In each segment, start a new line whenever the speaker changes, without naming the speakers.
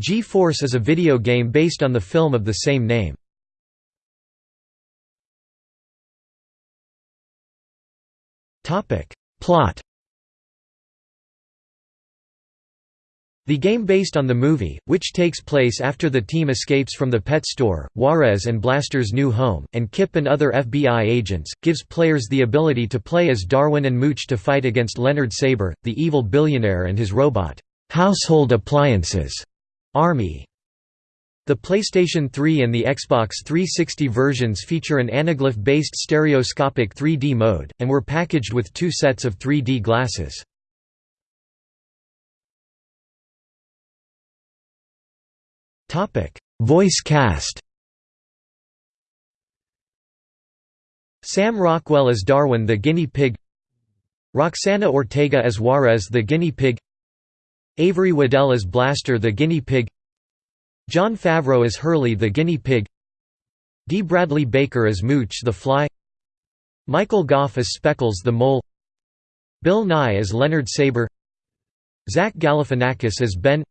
G-Force is a video game based on the film of the same name. Plot The game based on the movie, which takes place after the team escapes from the pet store, Juarez and Blaster's new home, and Kip and other FBI agents, gives players the ability to play as Darwin and Mooch to fight against Leonard Saber, the evil billionaire and his robot, household appliances, army. The PlayStation 3 and the Xbox 360 versions feature an anaglyph-based stereoscopic 3D mode, and were packaged with two sets of 3D glasses. Voice cast Sam Rockwell as Darwin the guinea pig Roxana Ortega as Juarez the guinea pig Avery Waddell as Blaster the guinea pig Jon Favreau as Hurley the guinea pig D. Bradley Baker as Mooch the fly Michael Gough as Speckles the mole Bill Nighy as Leonard Saber Zach Galifianakis as Ben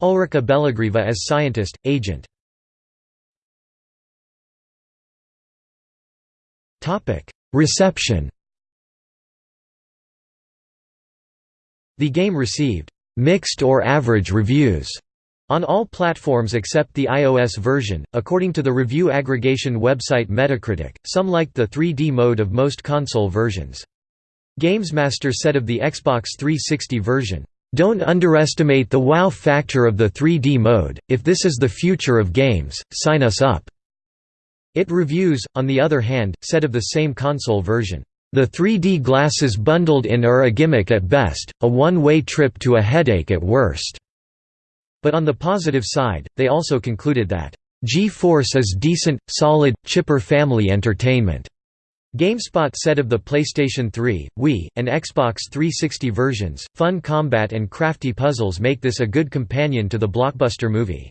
Ulrika Belogrieva as scientist, agent. Reception. The game received «mixed or average reviews» on all platforms except the iOS version, according to the review aggregation website Metacritic, some liked the 3D mode of most console versions. GamesMaster said of the Xbox 360 version, don't underestimate the wow factor of the 3D mode, if this is the future of games, sign us up." It Reviews, on the other hand, said of the same console version, "...the 3D glasses bundled in are a gimmick at best, a one-way trip to a headache at worst." But on the positive side, they also concluded that, "...G-Force is decent, solid, chipper family entertainment." GameSpot said of the PlayStation 3, Wii, and Xbox 360 versions, fun combat and crafty puzzles make this a good companion to the blockbuster movie.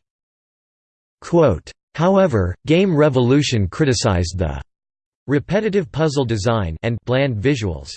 However, Game Revolution criticized the repetitive puzzle design and bland visuals.